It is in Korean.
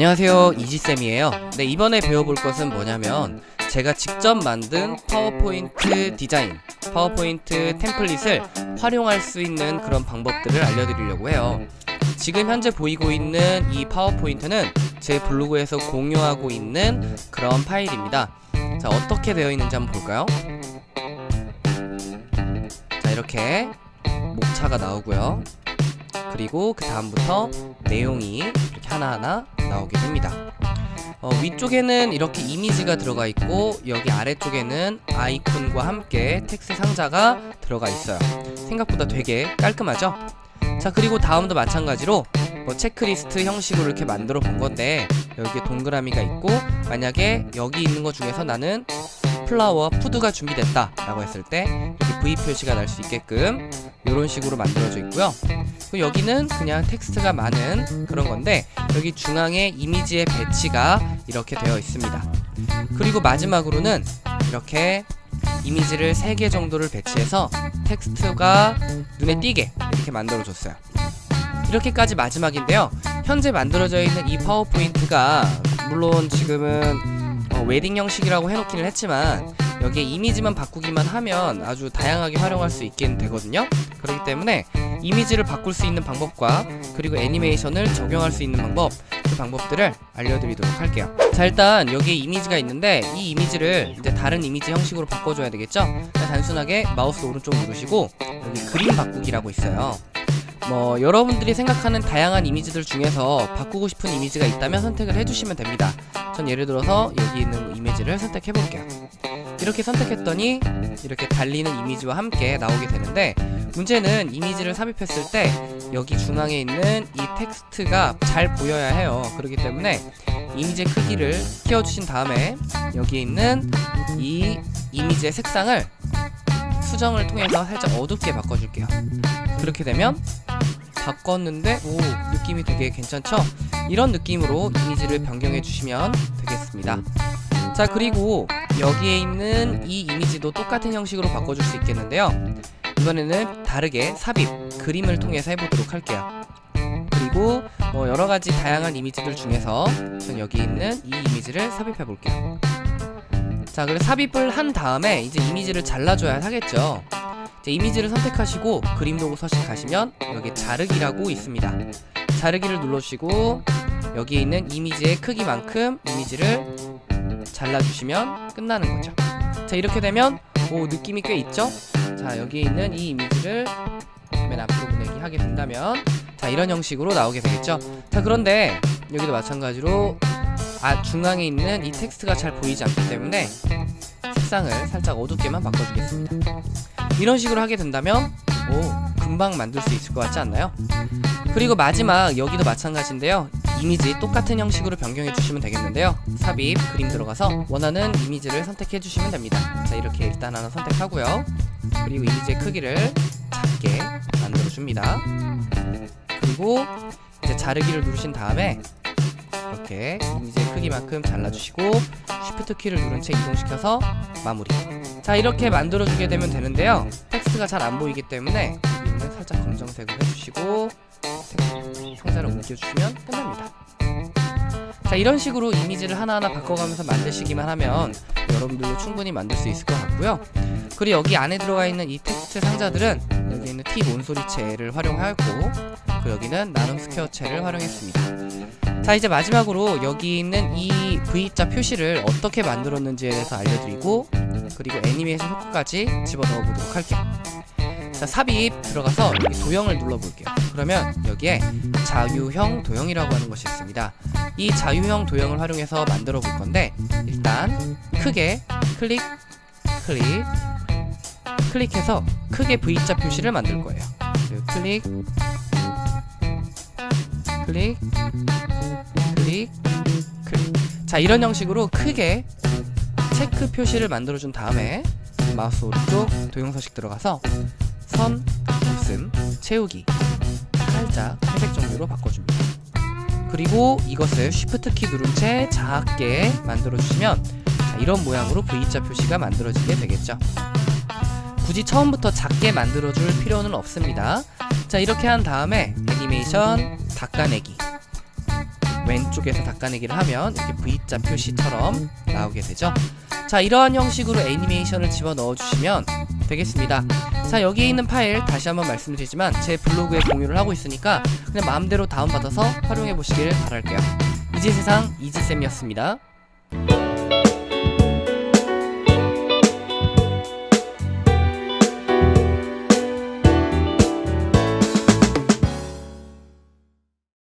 안녕하세요. 이지쌤이에요. 네 이번에 배워볼 것은 뭐냐면 제가 직접 만든 파워포인트 디자인 파워포인트 템플릿을 활용할 수 있는 그런 방법들을 알려드리려고 해요. 지금 현재 보이고 있는 이 파워포인트는 제 블로그에서 공유하고 있는 그런 파일입니다. 자 어떻게 되어 있는지 한번 볼까요? 자 이렇게 목차가 나오고요 그리고 그 다음부터 내용이 이렇게 하나하나 나오게 됩니다 어, 위쪽에는 이렇게 이미지가 들어가 있고 여기 아래쪽에는 아이콘과 함께 텍스트 상자가 들어가 있어요 생각보다 되게 깔끔하죠? 자 그리고 다음도 마찬가지로 뭐 체크리스트 형식으로 이렇게 만들어 본 건데 여기에 동그라미가 있고 만약에 여기 있는 것 중에서 나는 flower food가 준비됐다 라고 했을 때 이렇게 V 표시가 날 수 있게끔 이런 식으로 만들어져 있고요. 여기는 그냥 텍스트가 많은 그런 건데 여기 중앙에 이미지의 배치가 이렇게 되어 있습니다. 그리고 마지막으로는 이렇게 이미지를 3개 정도를 배치해서 텍스트가 눈에 띄게 이렇게 만들어 줬어요. 이렇게까지 마지막인데요. 현재 만들어져 있는 이 파워포인트가 물론 지금은 어, 웨딩 형식이라고 해놓기는 했지만 여기에 이미지만 바꾸기만 하면 아주 다양하게 활용할 수 있게 되거든요. 그렇기 때문에 이미지를 바꿀 수 있는 방법과 그리고 애니메이션을 적용할 수 있는 방법 그 방법들을 알려드리도록 할게요. 자 일단 여기에 이미지가 있는데 이 이미지를 이제 다른 이미지 형식으로 바꿔줘야 되겠죠? 단순하게 마우스 오른쪽 누르시고 여기 그림 바꾸기라고 있어요 뭐 여러분들이 생각하는 다양한 이미지들 중에서 바꾸고 싶은 이미지가 있다면 선택을 해주시면 됩니다. 전 예를 들어서 여기 있는 이미지를 선택해 볼게요. 이렇게 선택했더니 이렇게 달리는 이미지와 함께 나오게 되는데 문제는 이미지를 삽입했을 때 여기 중앙에 있는 이 텍스트가 잘 보여야 해요. 그렇기 때문에 이미지의 크기를 키워주신 다음에 여기에 있는 이 이미지의 색상을 수정을 통해서 살짝 어둡게 바꿔줄게요. 그렇게 되면 바꿨는데? 오 느낌이 되게 괜찮죠? 이런 느낌으로 이미지를 변경해 주시면 되겠습니다. 자 그리고 여기에 있는 이 이미지도 똑같은 형식으로 바꿔줄 수 있겠는데요. 이번에는 다르게 삽입, 그림을 통해서 해보도록 할게요. 그리고 뭐 여러가지 다양한 이미지들 중에서 전 여기 있는 이 이미지를 삽입해 볼게요. 자 그래서 삽입을 한 다음에 이제 이미지를 잘라줘야 하겠죠 이미지를 선택하시고 그림 도구 서식 가시면 여기 자르기라고 있습니다. 자르기를 눌러주시고 여기에 있는 이미지의 크기만큼 이미지를 잘라주시면 끝나는 거죠. 자 이렇게 되면 오 느낌이 꽤 있죠? 자 여기에 있는 이 이미지를 맨 앞으로 보내기 하게 된다면 자 이런 형식으로 나오게 되겠죠? 자 그런데 여기도 마찬가지로 아 중앙에 있는 이 텍스트가 잘 보이지 않기 때문에 색상을 살짝 어둡게만 바꿔주겠습니다 이런 식으로 하게 된다면 오 금방 만들 수 있을 것 같지 않나요? 그리고 마지막 여기도 마찬가지인데요. 이미지 똑같은 형식으로 변경해 주시면 되겠는데요. 삽입 그림 들어가서 원하는 이미지를 선택해 주시면 됩니다. 자 이렇게 일단 하나 선택하고요. 그리고 이미지의 크기를 작게 만들어 줍니다. 그리고 이제 자르기를 누르신 다음에 이렇게 이미지의 크기만큼 잘라주시고 Shift 키를 누른 채 이동시켜서 마무리. 자 이렇게 만들어주게 되면 되는데요. 텍스트가 잘 안보이기 때문에 여기는 살짝 검정색으로 해주시고 상자를 옮겨주시면 끝납니다. 자 이런 식으로 이미지를 하나하나 바꿔가면서 만드시기만 하면 여러분들도 충분히 만들 수 있을 것 같고요. 그리고 여기 안에 들어가 있는 이 텍스트 상자들은 여기 있는 T 몬소리체를 활용하였고 그 여기는 나눔 스퀘어체를 활용했습니다 자 이제 마지막으로 여기 있는 이 V자 표시를 어떻게 만들었는지에 대해서 알려드리고 그리고 애니메이션 효과까지 집어넣어 보도록 할게요. 자 삽입 들어가서 도형을 눌러볼게요. 그러면 여기에 자유형 도형이라고 하는 것이 있습니다. 이 자유형 도형을 활용해서 만들어 볼 건데 일단 크게 클릭 클릭 클릭해서 크게 V자 표시를 만들 거예요. 클릭 클릭 클릭 클릭. 자 이런 형식으로 크게 체크 표시를 만들어준 다음에 마우스 오른쪽 도형 서식 들어가서 선, 없음, 채우기 살짝 회색 종류로 바꿔줍니다. 그리고 이것을 Shift 키 누른 채 작게 만들어주시면 이런 모양으로 V자 표시가 만들어지게 되겠죠. 굳이 처음부터 작게 만들어줄 필요는 없습니다. 자 이렇게 한 다음에 애니메이션 닦아내기 왼쪽에서 닦아내기를 하면 이렇게 V자 표시처럼 나오게 되죠. 자 이러한 형식으로 애니메이션을 집어넣어 주시면 되겠습니다. 자 여기에 있는 파일 다시 한번 말씀드리지만 제 블로그에 공유를 하고 있으니까 그냥 마음대로 다운받아서 활용해 보시길 바랄게요. 이지세상 이지쌤이었습니다.